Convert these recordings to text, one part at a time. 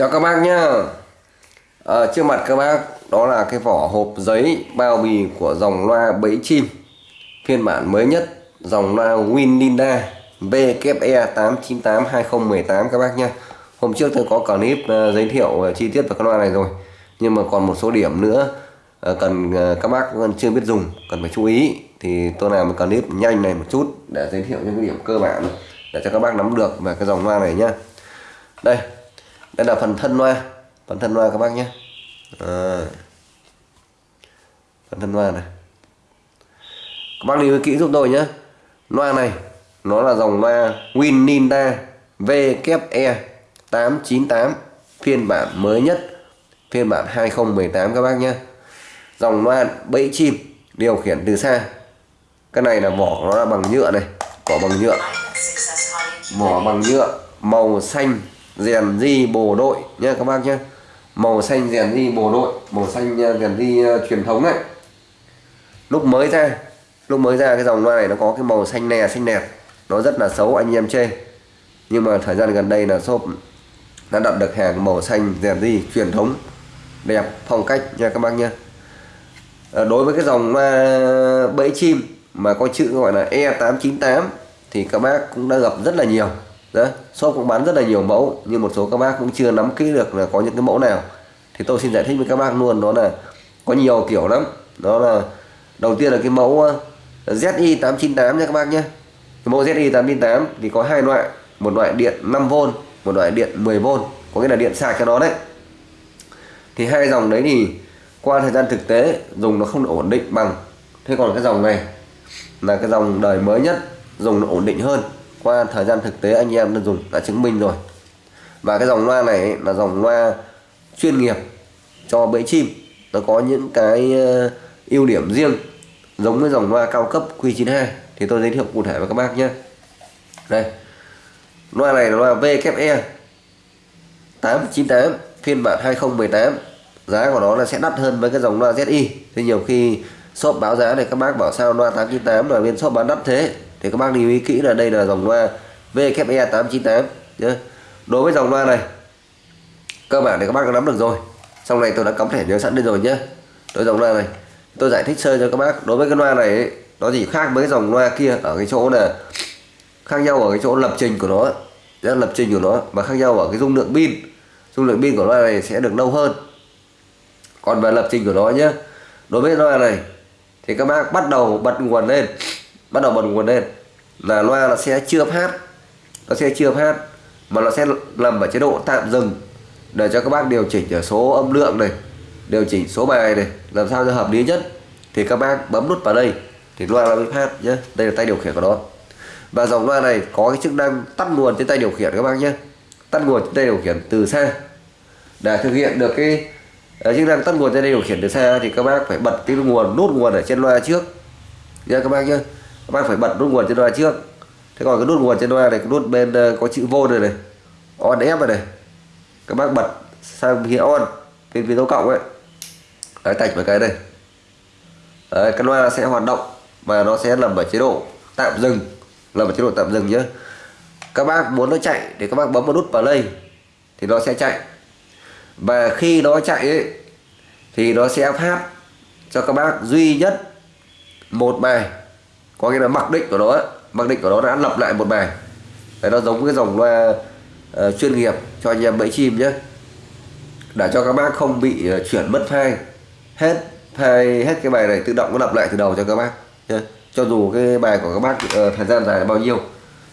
Chào các bác nhá. À, Trước mặt các bác đó là cái vỏ hộp giấy bao bì của dòng loa bẫy chim. Phiên bản mới nhất dòng loa Wininda VKE 898 2018 các bác nhá. Hôm trước tôi có clip uh, giới thiệu ờ, chi tiết về con loa này rồi. Nhưng mà còn một số điểm nữa uh, cần uh, các bác chưa biết dùng cần phải chú ý. Thì tôi làm một clip nhanh này một chút để giới thiệu những cái điểm cơ bản để cho các bác nắm được về cái dòng loa này nhá. Đây đây là phần thân loa. Phần thân loa các bác nhé. À. phần thân loa này. Các bác lưu ý kỹ giúp tôi nhé. Loa này, nó là dòng loa Wininda VKE 898 phiên bản mới nhất. Phiên bản 2018 các bác nhé. Dòng loa bẫy chim, điều khiển từ xa. Cái này là vỏ nó là bằng nhựa này. Vỏ bằng nhựa. Vỏ bằng nhựa màu xanh rèn di bồ đội nhé các bác nhé màu xanh rèn di bồ đội màu xanh ờ, rèn di uh, truyền thống này lúc mới ra lúc mới ra cái dòng loa này nó có cái màu xanh nè xanh đẹp nó rất là xấu anh em chê. Nhưng mà thời gian gần đây là shop đã đặt được hàng màu xanh rèn di truyền thống. Đẹp phong cách nha các bác nhé à, ờ, đối với cái dòng loa bẫy chim mà có chữ gọi là E898 thì các bác cũng đã gặp rất là nhiều đó shop cũng bán rất là nhiều mẫu, nhưng một số các bác cũng chưa nắm kỹ được là có những cái mẫu nào. Thì tôi xin giải thích với các bác luôn, đó là có nhiều kiểu lắm. Đó là, đầu tiên là cái mẫu ờ, ZI 898 nha các bác nhé. Cái mẫu ZI 898 thì có hai loại, một loại điện 5V một loại điện 10V có nghĩa là điện sạc cho nó đấy. Thì hai dòng đấy thì qua thời gian thực tế, dùng nó không ổn định bằng. Thế còn cái dòng này là cái dòng đời mới nhất, dùng nó ổn định hơn qua thời gian thực tế, anh em đã dùng, đã chứng minh rồi. Và cái dòng loa này là dòng loa chuyên nghiệp cho bẫy chim. Nó có những cái ờ, ưu điểm riêng, giống với dòng loa cao cấp Q92. Thì tôi giới thiệu cụ thể với các bác nhé. Đây. Loa này là loa VKE 898 phiên bản 2018 giá của nó là sẽ đắt hơn với cái dòng loa ZI thì nhiều khi shop báo giá này các bác bảo sao loa 898 mà bên shop bán đắt thế? Thì các bác lưu ý kỹ là đây là dòng loa VKE 898 nhé đối với dòng loa này cơ bản thì các bác đã nắm được rồi. Sau này tôi đã cắm thẻ nhớ sẵn lên rồi nhé đối dòng loa này tôi giải thích sơ cho các bác. Đối với cái loa này ấy, nó chỉ khác với cái dòng loa kia ở cái chỗ là khác nhau ở cái chỗ lập trình của nó rất lập trình của nó và khác nhau ở cái dung lượng pin. Dung lượng pin của loa này sẽ được lâu hơn. Còn về lập trình của nó nhé đối với loa này thì các bác bắt đầu bật nguồn lên bắt đầu bật nguồn lên. Là loa nó sẽ chưa phát nó sẽ chưa phát mà nó sẽ nằm ở chế độ tạm dừng để cho các bác điều chỉnh ở số âm lượng này, điều chỉnh số bài này, làm sao cho hợp lý nhất. Thì các bác bấm nút vào đây, thì loa nó mới phát nhé. Đây là tay điều khiển của nó. Và dòng loa này có cái chức năng tắt nguồn trên tay điều khiển các bác nhé. Tắt nguồn trên tay điều khiển từ xa. Để thực hiện được cái chức năng tắt nguồn trên tay điều khiển từ xa thì các bác phải bật cái nguồn, nút nguồn ở trên loa trước. Nha các bác nhé các bác phải bật nút nguồn trên loa trước. Thế còn cái nút nguồn trên loa này cái nút bên ờ, có chữ vô này này on ép này, này các bác bật sang phía on bên phía dấu cộng ấy. Đấy tạch vào cái này đấy, cái loa sẽ hoạt động và nó sẽ nằm ở chế độ tạm dừng. Nằm ở chế độ tạm dừng nhé các bác muốn nó chạy thì các bác bấm vào nút play thì nó sẽ chạy. Và khi nó chạy ấy, thì nó sẽ phát cho các bác duy nhất một bài có nghĩa là mặc định của nó mặc định của nó đã lập lại một bài. Đấy, nó giống cái dòng loa uh, chuyên nghiệp cho anh em bẫy chim nhé. Để cho các bác không bị uh, chuyển mất file. Hết file hết cái bài này tự động nó lập lại từ đầu cho các bác nhé. Cho dù cái bài của các bác uh, thời gian dài là bao nhiêu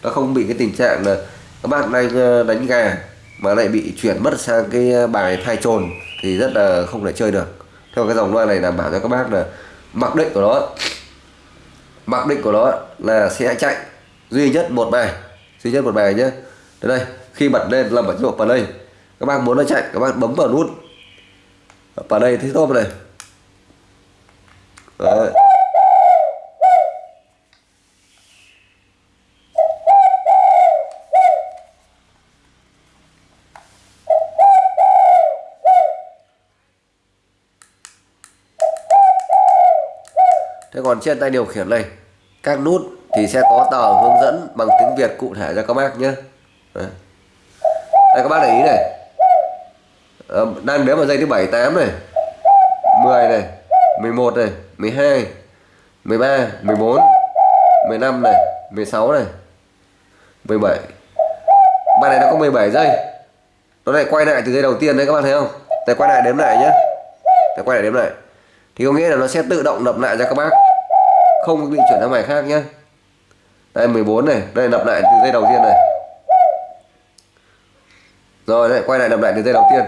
nó không bị cái tình trạng là các bác đang đánh gà mà lại bị chuyển mất sang cái bài thay trồn thì rất là không thể chơi được. Theo cái dòng loa này đảm bảo cho các bác là mặc định của nó mặc định của nó là sẽ chạy duy nhất một bài, duy nhất một bài nhé đây khi bật lên là bật vào play các bác muốn nó chạy, các bác bấm vào nút. Vào đây, thế thôi này. Đấy. Còn trên tay điều khiển này các nút thì sẽ có tờ hướng dẫn bằng tiếng Việt cụ thể cho các bác nhé. Đây các bác để ý này. À, đang đếm vào dây thứ 7 8 này 10 này 11 này 12 13 14 15 này 16 này 17 Bạn này nó có 17 giây. Nó lại quay lại từ dây đầu tiên đấy các bạn thấy không? Để quay lại đếm lại nhé. Để quay lại đếm lại. Thì có nghĩa là nó sẽ tự động lập lại cho các bác. Không bị chuyển sang bài khác nhé Đây 14 này, Đây đập lại từ dây đầu tiên này. Rồi lại quay lại đập lại từ dây đầu tiên.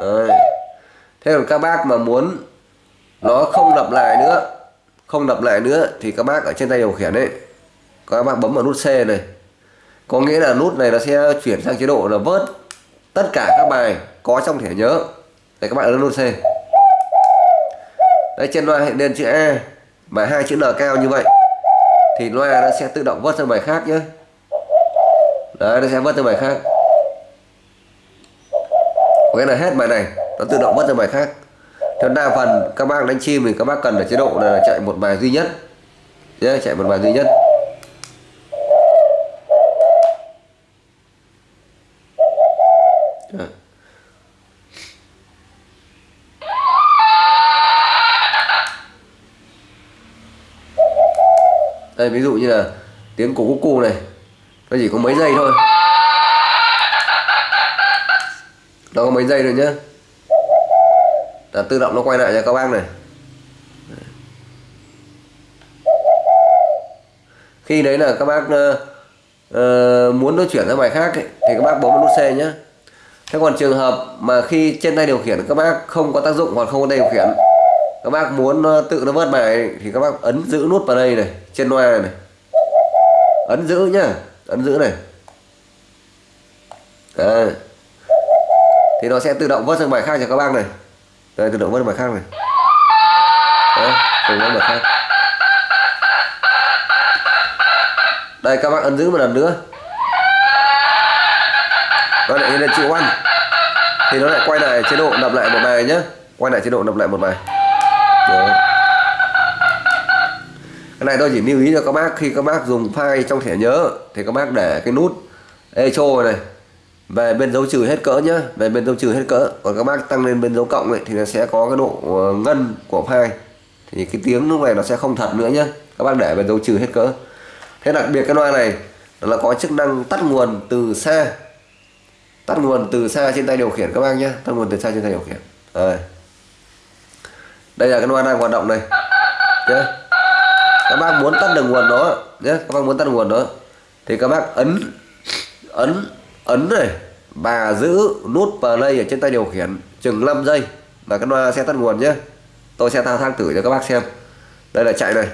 Đấy. Thế còn các bác mà muốn Nó không đập lại nữa, Không đập lại nữa Thì các bác ở trên tay điều khiển ấy, Các bác bấm vào nút C này. Có nghĩa là nút này nó sẽ chuyển sang chế độ là vớt tất cả các bài có trong thẻ nhớ. Để các bạn ấn nút C. Đây trên loa hiện lên chữ A mà hai chữ N cao như vậy thì loa nó sẽ tự động vớt sang bài khác nhé. Đấy nó sẽ vớt sang bài khác. Có nghĩa là hết bài này nó tự động vớt sang bài khác. Theo đa phần các bác đánh chim thì các bác cần ở chế độ là chạy một bài duy nhất. Yeah, chạy một bài duy nhất. Đây ví dụ như là tiếng của cú cu này nó chỉ có mấy giây thôi. Nó có mấy giây rồi nhá. Là tự động nó quay lại cho các bác này. Khi đấy là các bác uh, muốn nó chuyển ra bài khác ấy, thì các bác bấm nút C nhé thế còn trường hợp mà khi trên tay điều khiển các bác không có tác dụng hoặc không có tay điều khiển các bác muốn ờ, tự nó vớt bài thì các bác ấn giữ nút vào đây này trên loa này, này. Ấn giữ nhá ấn giữ này. À. thì nó sẽ tự động vớt sang bài khác cho các bác này. Đây tự động vớt bài khác này. Đấy, tự động bài khác. Đây các bác ấn giữ một lần nữa. Nó lại lên chữ oan thì nó lại quay lại chế độ đập lại một bài nhé quay lại chế độ đập lại một bài. Đấy. cái này tôi chỉ lưu ý cho các bác khi các bác dùng file trong thẻ nhớ thì các bác để cái nút echo này về bên dấu trừ hết cỡ nhá về bên dấu trừ hết cỡ. Còn các bác tăng lên bên dấu cộng ấy, thì nó sẽ có cái độ ờ, ngân của file. Thì cái tiếng lúc này nó sẽ không thật nữa nhá các bác để bên dấu trừ hết cỡ. Thế đặc biệt cái loa này là có chức năng tắt nguồn từ xa tắt nguồn từ xa trên tay điều khiển các bác nhé tắt nguồn từ xa trên tay điều khiển. Rồi đây là cái loa đang hoạt động này. Nhé các bác muốn tắt được nguồn đó. Nhé các bác muốn tắt nguồn đó. Thì các bác ấn ấn ấn này. Và giữ nút play ở trên tay điều khiển chừng 5 giây và cái loa sẽ tắt nguồn nhé tôi sẽ thao thang thử cho các bác xem. Đây là chạy này.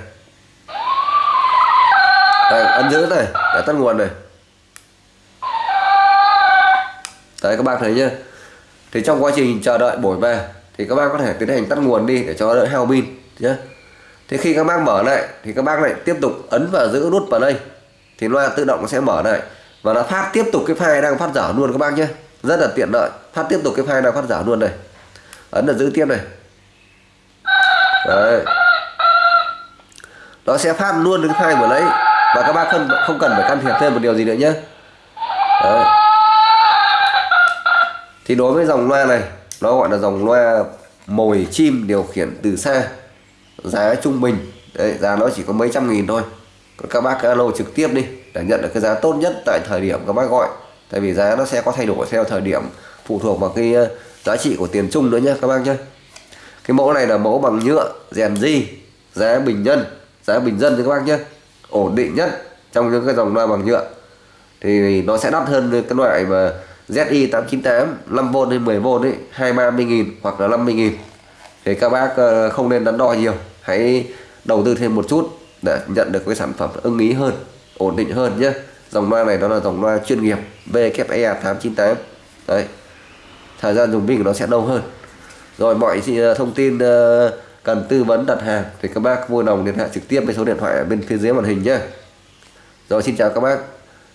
Đây, ấn giữ này để tắt nguồn này. Đấy các bác thấy nhá. Thì trong quá trình chờ đợi bổi về thì các bác có thể tiến hành tắt nguồn đi để cho đỡ hao pin nhé thế khi các bác mở lại, thì các bác lại tiếp tục ấn và giữ nút vào đây thì loa tự động sẽ mở lại. Và nó phát tiếp tục cái file đang phát dở luôn các bác nhé. Rất là tiện lợi. Phát tiếp tục cái file đang phát dở luôn này ấn là giữ tiếp này. Đấy. Nó sẽ phát luôn cái file vừa lấy và các bác không không cần phải can thiệp thêm một điều gì nữa nhé. Đấy. Thì đối với dòng loa này nó gọi là dòng loa mồi chim điều khiển từ xa. Giá trung bình đấy, giá nó chỉ có mấy trăm nghìn thôi. Còn các bác alo trực tiếp đi để nhận được cái giá tốt nhất tại thời điểm các bác gọi. Tại vì giá nó sẽ có thay đổi theo thời điểm phụ thuộc vào cái ờ, giá trị của tiền chung nữa nhé các bác nhé cái mẫu này là mẫu bằng nhựa rèn di giá bình dân giá bình dân các bác nhé ổn định nhất trong những cái dòng loa bằng nhựa. Thì nó sẽ đắt hơn cái loại mà ZI 898 5V hay 10V ấy 230 nghìn hoặc là 50 nghìn. Thì các bác ờ, không nên đắn đo nhiều, hãy đầu tư thêm một chút để nhận được cái sản phẩm ưng ý hơn, ổn định hơn nhé. Dòng loa này nó là dòng loa chuyên nghiệp VKE 898 đấy, thời gian dùng pin của nó sẽ lâu hơn. Rồi mọi ờ, thông tin ờ, cần tư vấn đặt hàng thì các bác vui lòng liên hệ trực tiếp với số điện thoại ở bên phía dưới màn hình nhé. Rồi, xin chào các bác.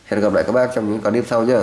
Hẹn gặp lại các bác trong những clip sau nhé.